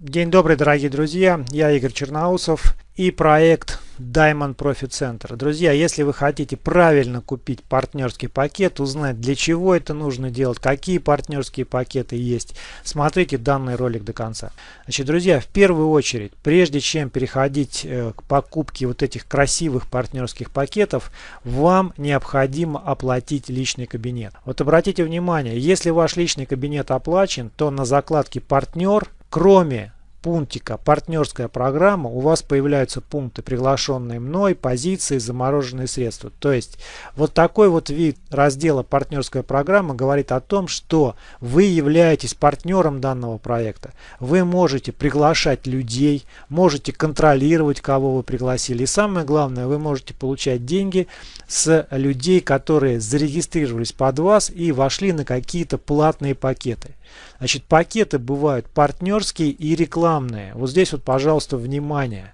День добрый, дорогие друзья, я Игорь Черноусов и проект Diamond Profit Center. Друзья, если вы хотите правильно купить партнерский пакет, узнать для чего это нужно делать, какие партнерские пакеты есть, смотрите данный ролик до конца. Значит, друзья, в первую очередь, прежде чем переходить э, к покупке вот этих красивых партнерских пакетов, вам необходимо оплатить личный кабинет. Вот обратите внимание, если ваш личный кабинет оплачен, то на закладке партнер кроме пунктика партнерская программа у вас появляются пункты приглашенные мной позиции замороженные средства. То есть вот такой вот вид раздела партнерская программа говорит о том что вы являетесь партнером данного проекта. Вы можете приглашать людей можете контролировать кого вы пригласили. И самое главное вы можете получать деньги с людей которые зарегистрировались под вас и вошли на какие-то платные пакеты Значит, пакеты бывают партнерские и рекламные. Вот здесь вот, пожалуйста, внимание.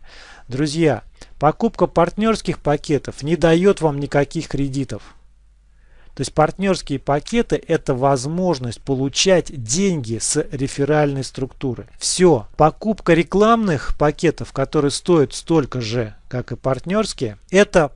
Друзья, покупка партнерских пакетов не дает вам никаких кредитов. То есть партнерские пакеты это возможность получать деньги с реферальной структуры. Все. Покупка рекламных пакетов, которые стоят столько же, как и партнерские, это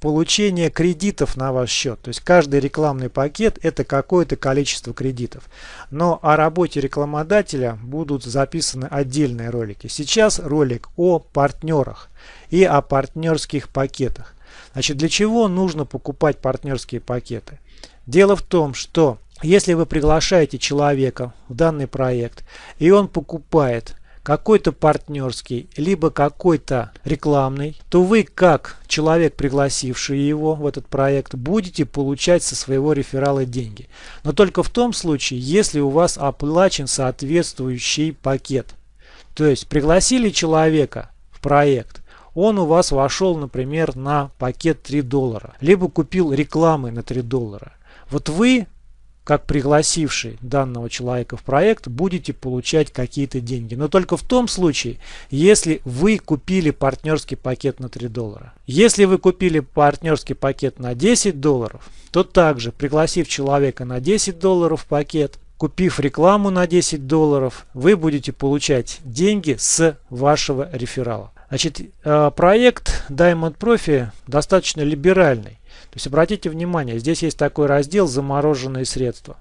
получение кредитов на ваш счет. То есть каждый рекламный пакет это какое-то количество кредитов. Но о работе рекламодателя будут записаны отдельные ролики. Сейчас ролик о партнерах и о партнерских пакетах. Значит, для чего нужно покупать партнерские пакеты? Дело в том, что если вы приглашаете человека в данный проект и он покупает какой-то партнерский, либо какой-то рекламный, то вы, как человек, пригласивший его в этот проект, будете получать со своего реферала деньги. Но только в том случае, если у вас оплачен соответствующий пакет. То есть пригласили человека в проект, он у вас вошел, например, на пакет 3 доллара, либо купил рекламы на 3 доллара. Вот вы как пригласивший данного человека в проект, будете получать какие-то деньги. Но только в том случае, если вы купили партнерский пакет на 3 доллара. Если вы купили партнерский пакет на 10 долларов, то также, пригласив человека на 10 долларов пакет, купив рекламу на 10 долларов, вы будете получать деньги с вашего реферала. Значит, э, проект Diamond Profi достаточно либеральный. То есть обратите внимание, здесь есть такой раздел «Замороженные средства».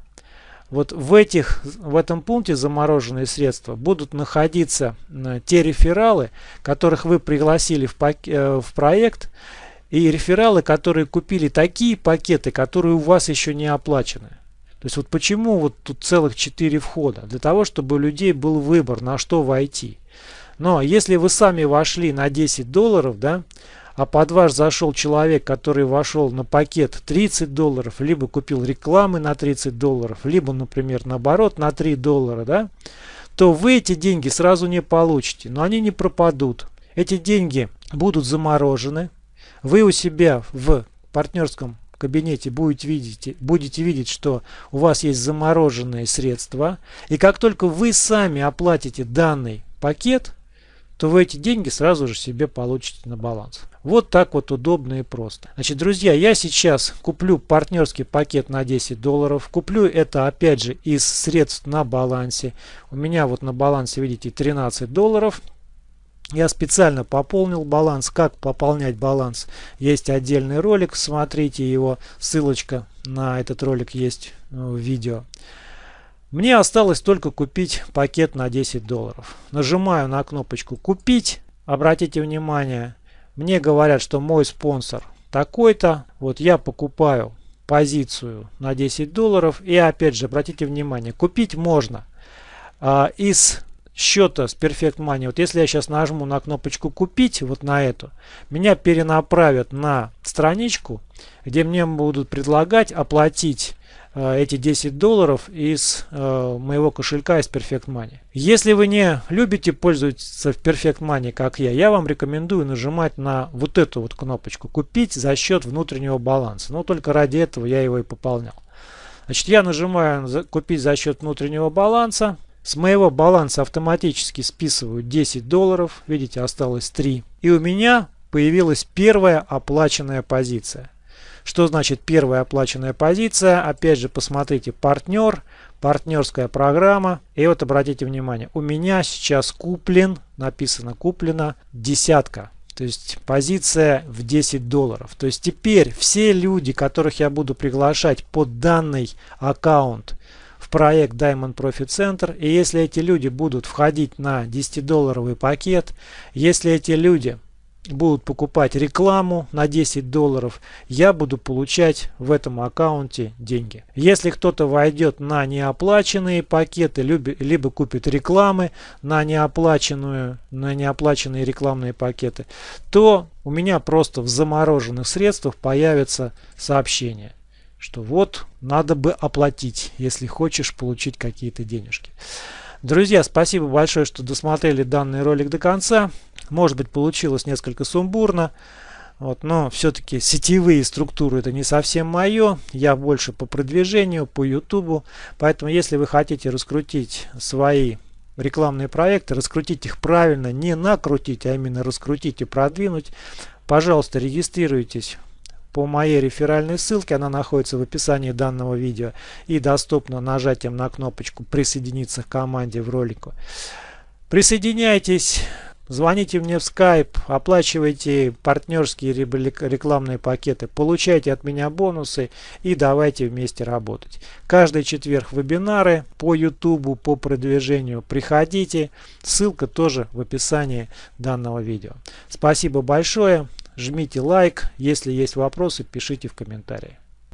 Вот в, этих, в этом пункте замороженные средства будут находиться те рефералы, которых вы пригласили в, пак, э, в проект, и рефералы, которые купили такие пакеты, которые у вас еще не оплачены. То есть вот почему вот тут целых 4 входа? Для того, чтобы у людей был выбор, на что войти. Но если вы сами вошли на 10 долларов, да, а под ваш зашел человек, который вошел на пакет 30 долларов, либо купил рекламы на 30 долларов, либо, например, наоборот, на 3 доллара, да, то вы эти деньги сразу не получите, но они не пропадут. Эти деньги будут заморожены. Вы у себя в партнерском кабинете будете видеть, будете видеть, что у вас есть замороженные средства. И как только вы сами оплатите данный пакет, то вы эти деньги сразу же себе получите на баланс. Вот так вот удобно и просто. Значит, друзья, я сейчас куплю партнерский пакет на 10 долларов. Куплю это опять же из средств на балансе. У меня вот на балансе, видите, 13 долларов. Я специально пополнил баланс. Как пополнять баланс? Есть отдельный ролик, смотрите его. Ссылочка на этот ролик есть в видео. Мне осталось только купить пакет на 10 долларов. Нажимаю на кнопочку «Купить». Обратите внимание, мне говорят, что мой спонсор такой-то. Вот я покупаю позицию на 10 долларов. И опять же, обратите внимание, купить можно а, из счета с Perfect Money. Вот если я сейчас нажму на кнопочку «Купить», вот на эту, меня перенаправят на страничку, где мне будут предлагать оплатить Э, эти 10 долларов из э, моего кошелька из Perfect Money. Если вы не любите пользоваться Perfect Money, как я, я вам рекомендую нажимать на вот эту вот кнопочку «Купить за счет внутреннего баланса». Но только ради этого я его и пополнял. Значит, я нажимаю «Купить за счет внутреннего баланса». С моего баланса автоматически списывают 10 долларов. Видите, осталось 3. И у меня появилась первая оплаченная позиция. Что значит первая оплаченная позиция? Опять же, посмотрите, партнер, партнерская программа. И вот обратите внимание, у меня сейчас куплен, написано куплено десятка. То есть позиция в 10 долларов. То есть теперь все люди, которых я буду приглашать под данный аккаунт проект Diamond Profit Center, и если эти люди будут входить на 10-долларовый пакет, если эти люди будут покупать рекламу на 10 долларов, я буду получать в этом аккаунте деньги. Если кто-то войдет на неоплаченные пакеты, либо купит рекламы на неоплаченную, на неоплаченные рекламные пакеты, то у меня просто в замороженных средствах появится сообщение, что вот надо бы оплатить, если хочешь получить какие-то денежки. Друзья, спасибо большое, что досмотрели данный ролик до конца. Может быть получилось несколько сумбурно. Вот, но все-таки сетевые структуры это не совсем мое. Я больше по продвижению, по YouTube. Поэтому если вы хотите раскрутить свои рекламные проекты, раскрутить их правильно, не накрутить, а именно раскрутить и продвинуть, пожалуйста, регистрируйтесь по моей реферальной ссылке. Она находится в описании данного видео и доступна нажатием на кнопочку «Присоединиться к команде» в ролику. Присоединяйтесь. Звоните мне в Skype, оплачивайте партнерские рекламные пакеты, получайте от меня бонусы и давайте вместе работать. Каждый четверг вебинары по YouTube, по продвижению. Приходите, ссылка тоже в описании данного видео. Спасибо большое, жмите лайк, если есть вопросы, пишите в комментарии.